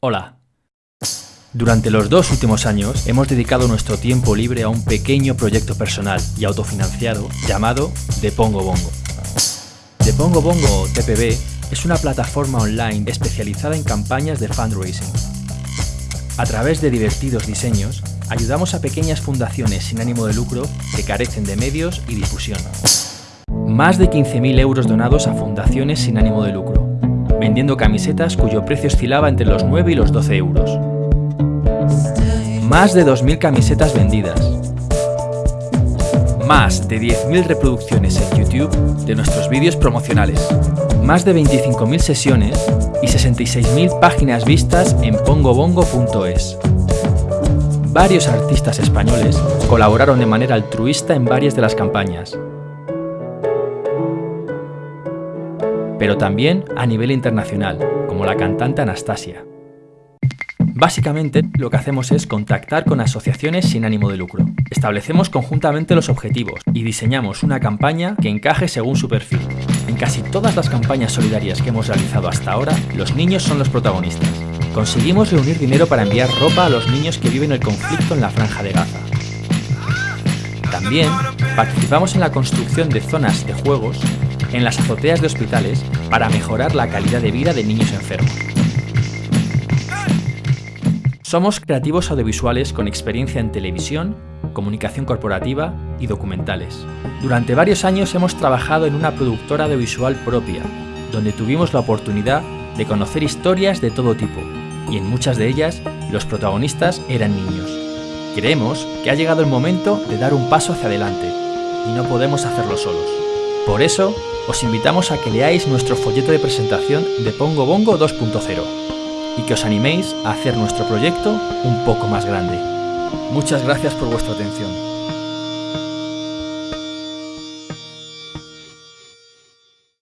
Hola. Durante los dos últimos años hemos dedicado nuestro tiempo libre a un pequeño proyecto personal y autofinanciado llamado The Pongo Bongo. The Pongo Bongo TPB es una plataforma online especializada en campañas de fundraising. A través de divertidos diseños, ayudamos a pequeñas fundaciones sin ánimo de lucro que carecen de medios y difusión. Más de 15.000 euros donados a fundaciones sin ánimo de lucro, vendiendo camisetas cuyo precio oscilaba entre los 9 y los 12 euros. Más de 2.000 camisetas vendidas. Más de 10.000 reproducciones en YouTube de nuestros vídeos promocionales. Más de 25.000 sesiones y 66.000 páginas vistas en pongobongo.es. Varios artistas españoles colaboraron de manera altruista en varias de las campañas, pero también a nivel internacional, como la cantante Anastasia. Básicamente, lo que hacemos es contactar con asociaciones sin ánimo de lucro. Establecemos conjuntamente los objetivos y diseñamos una campaña que encaje según su perfil. En casi todas las campañas solidarias que hemos realizado hasta ahora, los niños son los protagonistas. Conseguimos reunir dinero para enviar ropa a los niños que viven el conflicto en la Franja de Gaza. También participamos en la construcción de zonas de juegos en las azoteas de hospitales para mejorar la calidad de vida de niños enfermos. Somos creativos audiovisuales con experiencia en televisión, comunicación corporativa y documentales. Durante varios años hemos trabajado en una productora audiovisual propia, donde tuvimos la oportunidad de conocer historias de todo tipo, y en muchas de ellas los protagonistas eran niños. Creemos que ha llegado el momento de dar un paso hacia adelante, y no podemos hacerlo solos. Por eso, os invitamos a que leáis nuestro folleto de presentación de Pongo Bongo 2.0 y que os animéis a hacer nuestro proyecto un poco más grande. Muchas gracias por vuestra atención.